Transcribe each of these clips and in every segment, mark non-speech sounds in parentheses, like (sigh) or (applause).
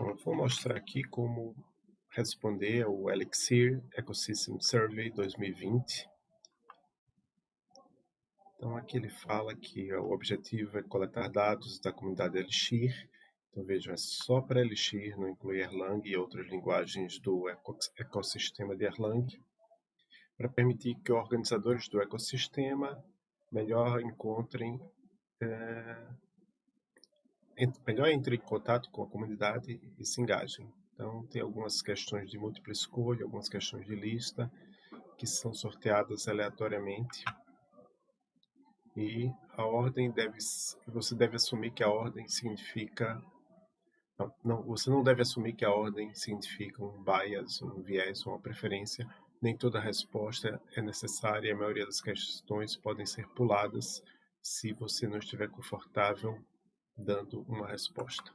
Eu vou mostrar aqui como responder ao Elixir Ecosystem Survey 2020. Então, aqui ele fala que o objetivo é coletar dados da comunidade Elixir. Então, vejam, é só para Elixir, não inclui Erlang e outras linguagens do ecossistema de Erlang, para permitir que organizadores do ecossistema melhor encontrem é, melhor entre em contato com a comunidade e se engajem. Então, tem algumas questões de múltipla escolha, algumas questões de lista, que são sorteadas aleatoriamente. E a ordem deve, você deve assumir que a ordem significa, não, não, você não deve assumir que a ordem significa um bias, um viés, uma preferência. Nem toda resposta é necessária, a maioria das questões podem ser puladas se você não estiver confortável dando uma resposta.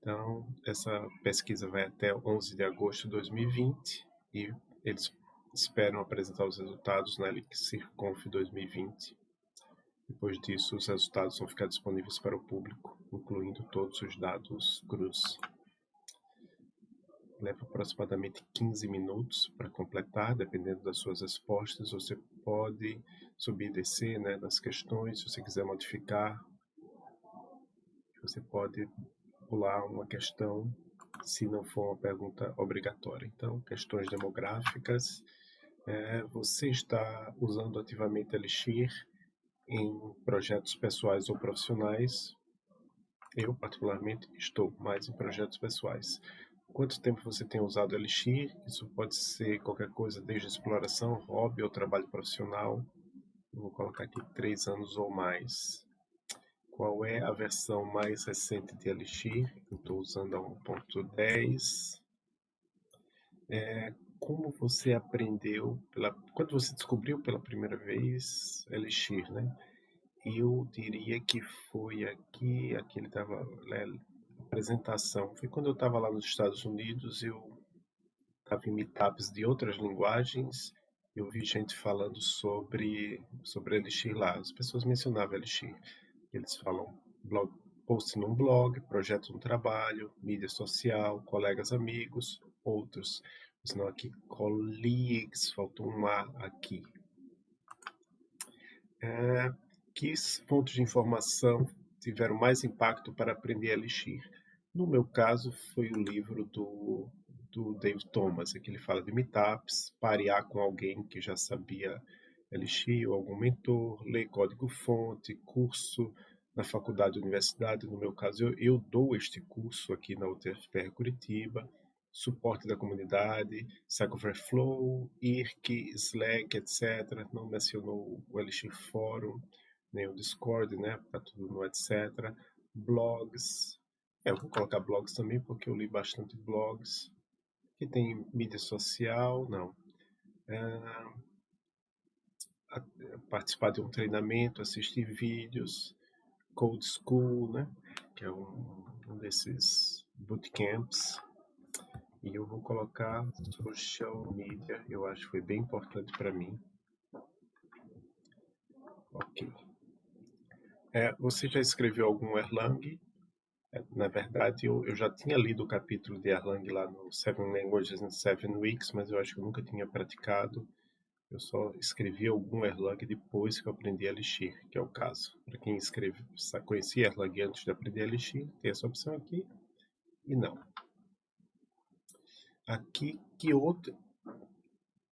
Então, essa pesquisa vai até 11 de agosto de 2020 e eles esperam apresentar os resultados na ElixirConf 2020. Depois disso, os resultados vão ficar disponíveis para o público, incluindo todos os dados cruz. Leva aproximadamente 15 minutos para completar, dependendo das suas respostas. Você pode subir e descer né, nas questões, se você quiser modificar você pode pular uma questão se não for uma pergunta obrigatória. Então, questões demográficas. É, você está usando ativamente Elixir em projetos pessoais ou profissionais? Eu, particularmente, estou mais em projetos pessoais. Quanto tempo você tem usado Elixir? Isso pode ser qualquer coisa, desde exploração, hobby ou trabalho profissional. vou colocar aqui três anos ou mais qual é a versão mais recente de Elixir. Estou usando a 1.10. É, como você aprendeu, pela, quando você descobriu pela primeira vez Elixir, né? Eu diria que foi aqui, aqui ele estava, né, apresentação, foi quando eu estava lá nos Estados Unidos, eu estava em meetups de outras linguagens, eu vi gente falando sobre, sobre Elixir lá, as pessoas mencionavam Elixir. Eles falam blog, post num blog, projeto no trabalho, mídia social, colegas amigos, outros. Senão aqui, colleagues, faltou um A aqui. É, que pontos de informação tiveram mais impacto para aprender a Elixir? No meu caso, foi o livro do, do Dave Thomas, que ele fala de meetups, parear com alguém que já sabia Elixir ou algum mentor, ler código-fonte, curso na faculdade universidade. No meu caso, eu, eu dou este curso aqui na UTFPR Curitiba, suporte da comunidade, Stack Overflow, IRC, Slack, etc. Não mencionou o Elixir Forum, nem o Discord, né? Tá tudo no etc. Blogs. É, eu vou colocar blogs também, porque eu li bastante blogs. Aqui tem mídia social, não. É, participar de um treinamento, assistir vídeos, Code School, né? Que é um, um desses bootcamps. E eu vou colocar social media, eu acho que foi bem importante para mim. Ok. É, você já escreveu algum Erlang? É, na verdade, eu, eu já tinha lido o capítulo de Erlang lá no Seven Languages in Seven Weeks, mas eu acho que eu nunca tinha praticado. Eu só escrevi algum Erlang depois que eu aprendi Elixir, que é o caso. Para quem escreve, conhecia Erlang antes de aprender Elixir, tem essa opção aqui e não. Aqui, que outro...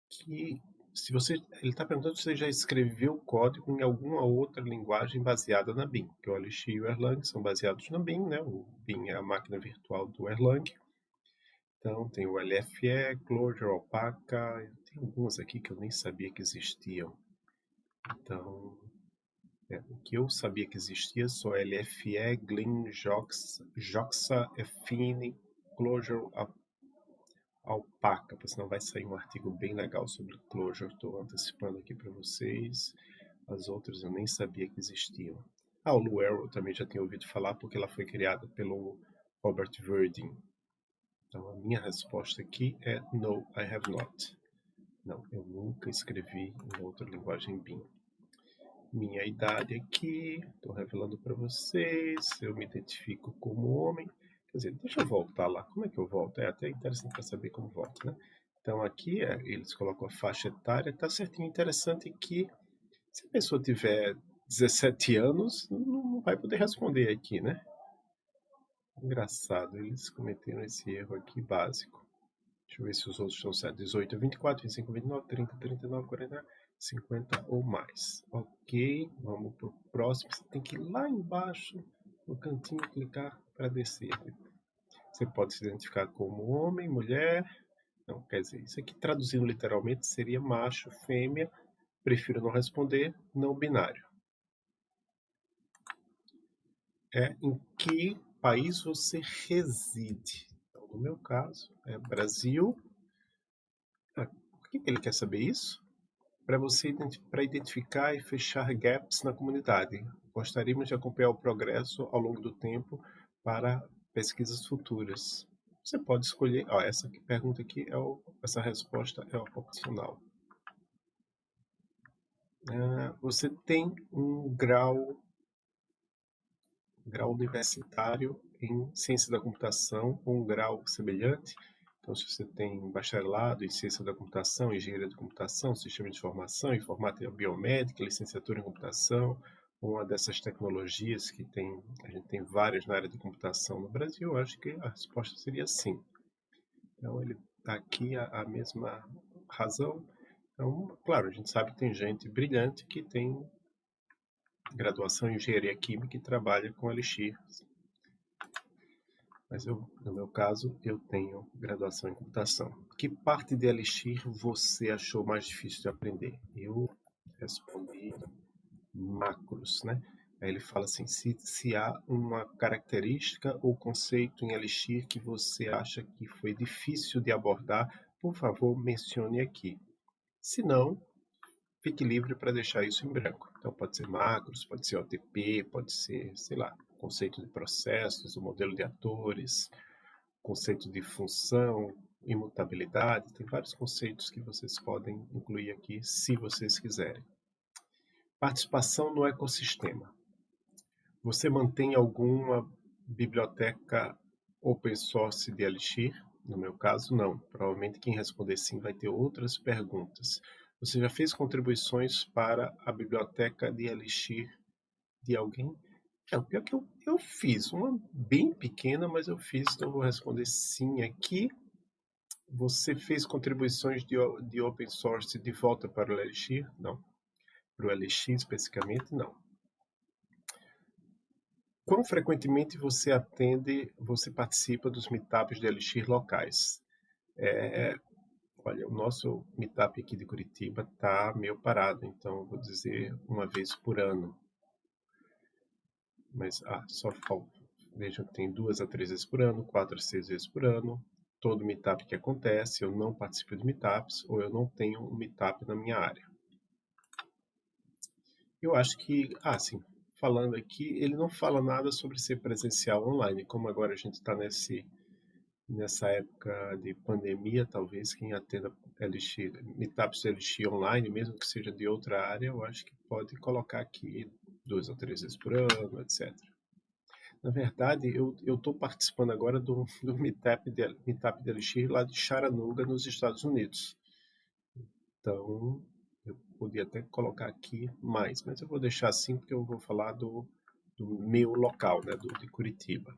Que, se você, ele está perguntando se você já escreveu código em alguma outra linguagem baseada na BIM. Que o Elixir e o Erlang são baseados na BIM, né? O BIM é a máquina virtual do Erlang. Então, tem o LFE, Clojure, Alpaca, tem algumas aqui que eu nem sabia que existiam. Então, é, o que eu sabia que existia só LFE, Glin, Joxa, Joxa Effine, Clojure, Alpaca, senão vai sair um artigo bem legal sobre Clojure, estou antecipando aqui para vocês. As outras eu nem sabia que existiam. Ah, o Luero também já tinha ouvido falar porque ela foi criada pelo Robert Verdin, então, a minha resposta aqui é No, I have not. Não, eu nunca escrevi em outra linguagem BIM. Minha idade aqui, estou revelando para vocês. Eu me identifico como homem. Quer dizer, deixa eu voltar lá. Como é que eu volto? É até interessante para saber como volto, né? Então aqui é, eles colocam a faixa etária, tá certinho. Interessante que se a pessoa tiver 17 anos, não vai poder responder aqui, né? Engraçado, eles cometeram esse erro aqui básico. Deixa eu ver se os outros estão certos. 18, 24, 25, 29, 30, 39, 40, 50 ou mais. Ok, vamos para o próximo. Você tem que ir lá embaixo, no cantinho, clicar para descer. Você pode se identificar como homem, mulher. Não, quer dizer, isso aqui traduzindo literalmente seria macho, fêmea. Prefiro não responder, não binário. É em que país você reside. Então, no meu caso, é Brasil. Ah, por que ele quer saber isso? Para você para identificar e fechar gaps na comunidade. Gostaríamos de acompanhar o progresso ao longo do tempo para pesquisas futuras. Você pode escolher, ó, essa pergunta aqui é o, essa resposta é opcional. Uh, você tem um grau grau universitário em ciência da computação ou um grau semelhante. Então, se você tem bacharelado em ciência da computação, engenharia da computação, sistema de informação, informática biomédica, licenciatura em computação, uma dessas tecnologias que tem, a gente tem várias na área de computação no Brasil, eu acho que a resposta seria sim. Então, ele está aqui a, a mesma razão. Então, claro, a gente sabe que tem gente brilhante que tem graduação em engenharia química e trabalha com Elixir. Mas eu, no meu caso, eu tenho graduação em computação. Que parte de Elixir você achou mais difícil de aprender? Eu respondi macros, né? Aí ele fala assim, se, se há uma característica ou conceito em Elixir que você acha que foi difícil de abordar, por favor, mencione aqui. Se não, fique livre para deixar isso em branco. Então, pode ser macros, pode ser OTP, pode ser, sei lá, conceito de processos, o modelo de atores, conceito de função, imutabilidade, tem vários conceitos que vocês podem incluir aqui, se vocês quiserem. Participação no ecossistema. Você mantém alguma biblioteca open source de Elixir? No meu caso, não. Provavelmente quem responder sim vai ter outras perguntas. Você já fez contribuições para a biblioteca de Elixir de alguém? É, o pior que eu, eu fiz, uma bem pequena, mas eu fiz, então eu vou responder sim aqui. Você fez contribuições de, de open source de volta para o Elixir? Não. Para o Elixir especificamente, não. Quão frequentemente você atende, você participa dos meetups de Elixir locais? É, Olha, o nosso meetup aqui de Curitiba está meio parado, então vou dizer uma vez por ano. Mas, ah, só falta. Vejam que tem duas a três vezes por ano, quatro a seis vezes por ano. Todo meetup que acontece, eu não participo de meetups ou eu não tenho um meetup na minha área. Eu acho que, ah, sim, falando aqui, ele não fala nada sobre ser presencial online, como agora a gente está nesse nessa época de pandemia, talvez quem atenda Elixir, meetups Elixir online, mesmo que seja de outra área, eu acho que pode colocar aqui duas ou três vezes por ano, etc. Na verdade, eu estou participando agora do, do meetup, de, meetup de Elixir lá de Chattanooga, nos Estados Unidos. Então, eu podia até colocar aqui mais, mas eu vou deixar assim porque eu vou falar do, do meu local, né, do, de Curitiba.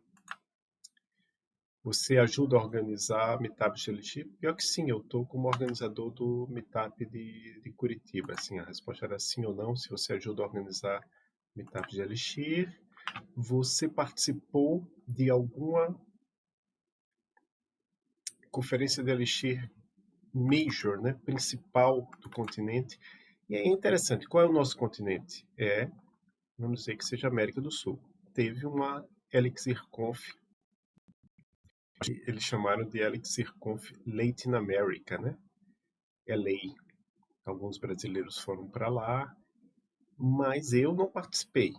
Você ajuda a organizar Meetup de Elixir? Pior que sim, eu estou como organizador do Meetup de, de Curitiba. Assim, a resposta era sim ou não, se você ajuda a organizar Meetup de Elixir. Você participou de alguma conferência de Elixir major, né, principal do continente? E é interessante, qual é o nosso continente? É, vamos dizer que seja América do Sul. Teve uma Elixir Conf eles chamaram de Elixir Conf Latin America, né? LA. Alguns brasileiros foram para lá, mas eu não participei.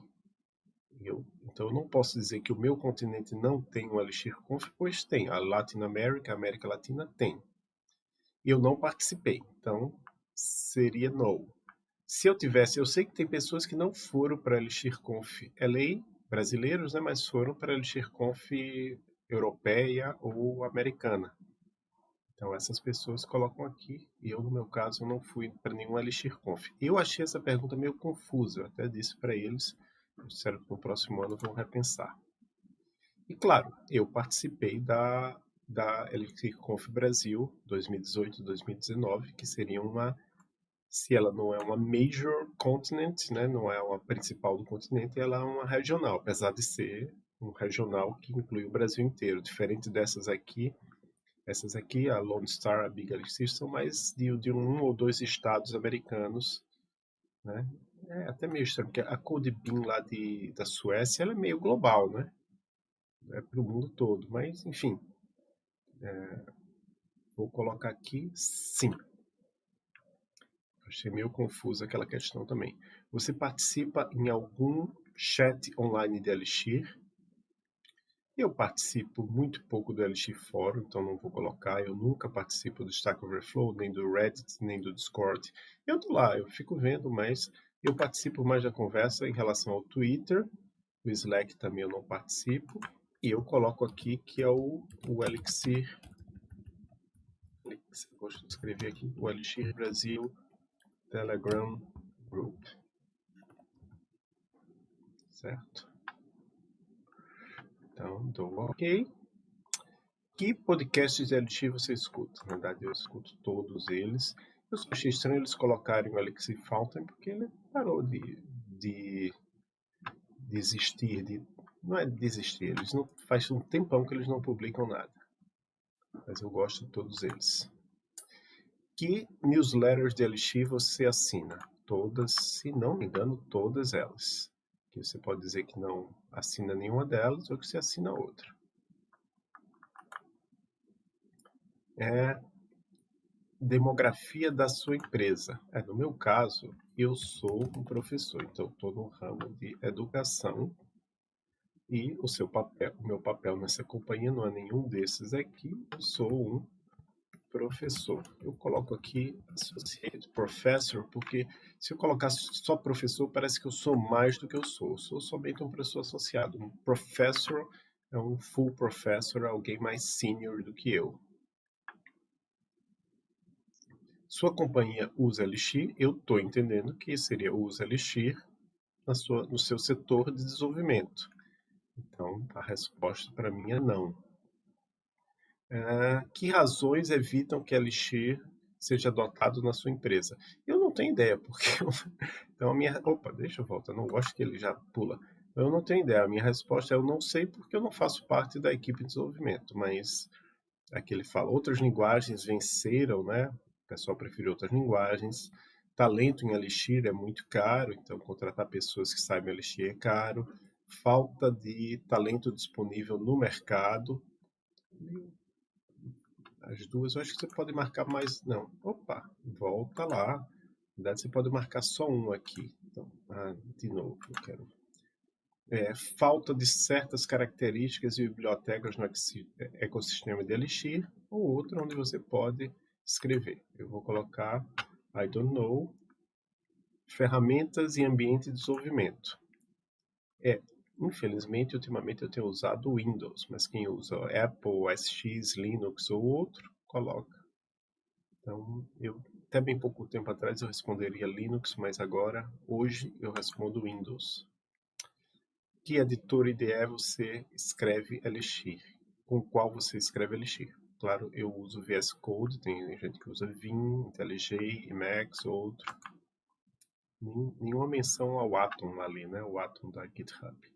Eu, então eu não posso dizer que o meu continente não tem um Elixir Conf, pois tem. A Latin America, a América Latina tem. Eu não participei, então seria no. Se eu tivesse, eu sei que tem pessoas que não foram para Elixir Conf LA, brasileiros, né, mas foram para Elixir Conf europeia ou americana. Então essas pessoas colocam aqui, e eu no meu caso não fui para nenhum Elixir Conf. Eu achei essa pergunta meio confusa, eu até disse para eles, disseram que no próximo ano vão repensar. E claro, eu participei da, da Elixir Conf Brasil 2018-2019, que seria uma, se ela não é uma major continent, né, não é uma principal do continente, ela é uma regional, apesar de ser um regional que inclui o Brasil inteiro, diferente dessas aqui, essas aqui, a Lone Star, a Big Elixir, são mais de, de um ou dois estados americanos. Né? É até meio estranho, porque a Code Bean lá de, da Suécia ela é meio global, né? É para o mundo todo. Mas, enfim. É, vou colocar aqui sim. Achei meio confuso aquela questão também. Você participa em algum chat online de Elixir? Eu participo muito pouco do LX Fórum, então não vou colocar. Eu nunca participo do Stack Overflow, nem do Reddit, nem do Discord. Eu tô lá, eu fico vendo, mas eu participo mais da conversa em relação ao Twitter. O Slack também eu não participo. E eu coloco aqui que é o, o Elixir. Vou escrever aqui o Elixir Brasil Telegram Group. Certo? Então, dou ok. Que podcasts de LX você escuta? Na verdade, eu escuto todos eles. Eu achei estranho eles colocarem o Alexi Fountain, porque ele parou de, de desistir, de, não é desistir, eles não faz um tempão que eles não publicam nada. Mas eu gosto de todos eles. Que newsletters de LX você assina? Todas, se não me engano, todas elas que você pode dizer que não assina nenhuma delas ou que você assina outra. É demografia da sua empresa. É, no meu caso, eu sou um professor, então estou no ramo de educação e o seu papel, o meu papel nessa companhia não é nenhum desses aqui. Eu sou um professor. Eu coloco aqui associate professor porque se eu colocar só professor, parece que eu sou mais do que eu sou. Eu sou somente um professor associado. Um professor é um full professor, alguém mais senior do que eu. Sua companhia usa Elixir, eu estou entendendo que seria usa Elixir na sua, no seu setor de desenvolvimento. Então, a resposta para mim é não. Que razões evitam que Elixir seja adotado na sua empresa? Eu não tenho ideia, porque (laughs) então a minha opa, deixa eu voltar, não gosto que ele já pula. Eu não tenho ideia. A minha resposta é eu não sei porque eu não faço parte da equipe de desenvolvimento, mas aqui ele fala outras linguagens venceram, né? O pessoal prefere outras linguagens. Talento em Elixir é muito caro, então contratar pessoas que saibam Elixir é caro. Falta de talento disponível no mercado as duas, eu acho que você pode marcar mais. Não, opa, volta lá. Na verdade, você pode marcar só um aqui. Então, ah, de novo, eu quero. É, falta de certas características e bibliotecas no ecossistema de Elixir, ou outra onde você pode escrever. Eu vou colocar I don't know, ferramentas e ambiente de desenvolvimento. É, Infelizmente, ultimamente eu tenho usado Windows, mas quem usa Apple, SX, Linux ou outro, coloca. Então, eu até bem pouco tempo atrás eu responderia Linux, mas agora, hoje, eu respondo Windows. Que editor IDE você escreve Elixir? Com qual você escreve Elixir? Claro, eu uso VS Code, tem gente que usa Vim, IntelliJ, Emacs, outro. Nenhuma menção ao Atom ali, né? O Atom da GitHub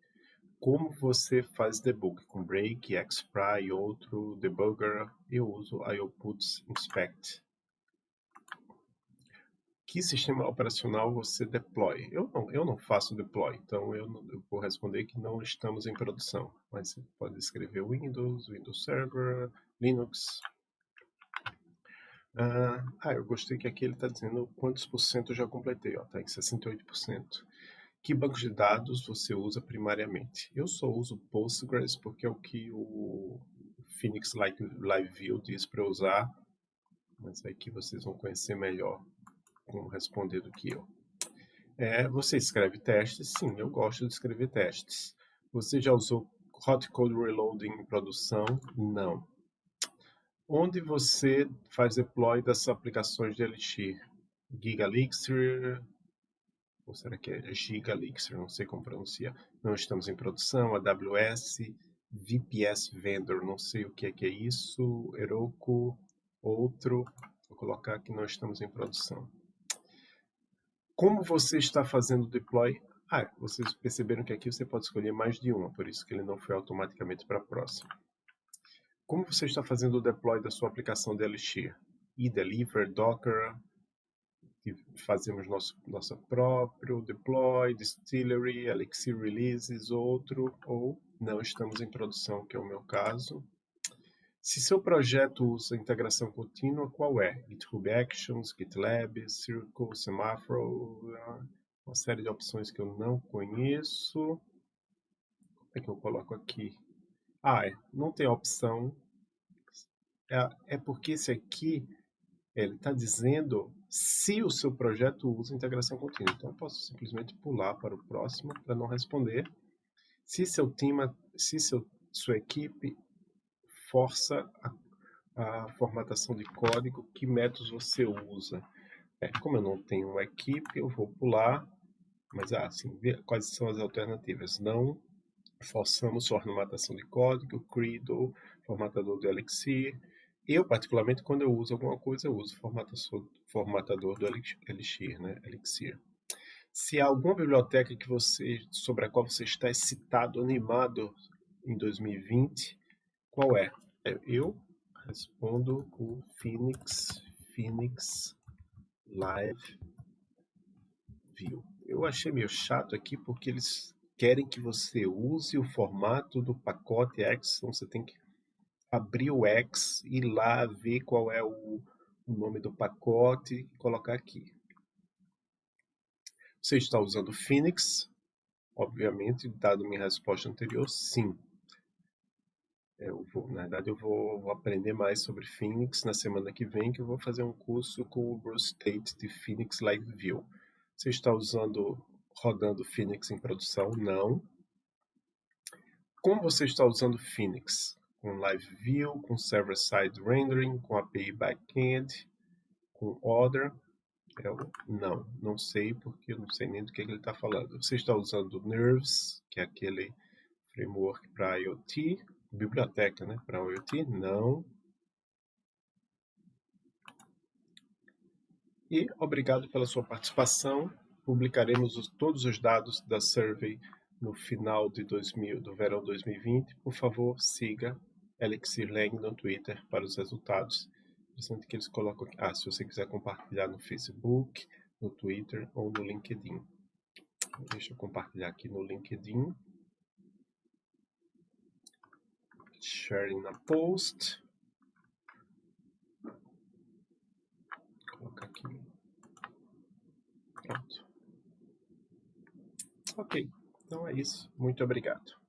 como você faz debug com break, xpry outro debugger, eu uso IOPuts inspect. Que sistema operacional você deploy? Eu não, eu não faço deploy, então eu, não, eu vou responder que não estamos em produção. Mas você pode escrever Windows, Windows Server, Linux. Ah, ah eu gostei que aqui ele está dizendo quantos por cento eu já completei. Está em 68%. Que banco de dados você usa primariamente? Eu só uso Postgres porque é o que o Phoenix Live, View diz para usar, mas é que vocês vão conhecer melhor como responder do que eu. É, você escreve testes? Sim, eu gosto de escrever testes. Você já usou hot code reloading em produção? Não. Onde você faz deploy das aplicações de Elixir? GigaLixir, ou será que é GigaLixir? Não sei como pronuncia. Não estamos em produção. AWS, VPS Vendor, não sei o que é, que é isso. Heroku, outro. Vou colocar que não estamos em produção. Como você está fazendo deploy? Ah, vocês perceberam que aqui você pode escolher mais de uma, por isso que ele não foi automaticamente para a próxima. Como você está fazendo o deploy da sua aplicação de Elixir? E-Deliver, Docker, fazemos nosso nosso próprio deploy, distillery, Elixir releases, outro, ou não estamos em produção, que é o meu caso. Se seu projeto usa integração contínua, qual é? GitHub Actions, GitLab, Circle, Semaphore, uma série de opções que eu não conheço. Como é que eu coloco aqui? Ah, é, não tem opção. É, é porque esse aqui, ele está dizendo se o seu projeto usa integração contínua. Então, eu posso simplesmente pular para o próximo para não responder. Se seu time, se seu, sua equipe força a, a formatação de código, que métodos você usa? É, como eu não tenho uma equipe, eu vou pular, mas assim, quais são as alternativas? Não forçamos formatação de código, Credo, formatador do Elixir. Eu, particularmente, quando eu uso alguma coisa, eu uso formatador do Elixir, né? Elixir. Se há alguma biblioteca que você, sobre a qual você está excitado, animado em 2020, qual é? é eu respondo o Phoenix, Phoenix Live View. Eu achei meio chato aqui porque eles querem que você use o formato do pacote X, então você tem que abrir o X, ir lá ver qual é o, o nome do pacote e colocar aqui. Você está usando Phoenix? Obviamente, dado minha resposta anterior, sim. Eu vou, na verdade, eu vou, aprender mais sobre Phoenix na semana que vem, que eu vou fazer um curso com o Bruce Tate de Phoenix Live View. Você está usando, rodando Phoenix em produção? Não. Como você está usando Phoenix? Com Live View, com Server-Side Rendering, com API Backend, com Order? Eu, não, não sei, porque eu não sei nem do que ele está falando. Você está usando Nerves, que é aquele framework para IoT, biblioteca né, para IoT? Não. E obrigado pela sua participação. Publicaremos os, todos os dados da survey no final de 2000, do verão 2020. Por favor, siga Elixir Lang no Twitter para os resultados interessante que eles colocam aqui. Ah, se você quiser compartilhar no Facebook, no Twitter ou no LinkedIn. Deixa eu compartilhar aqui no LinkedIn. Sharing na post. Colocar aqui. Pronto. Ok. Então é isso. Muito obrigado.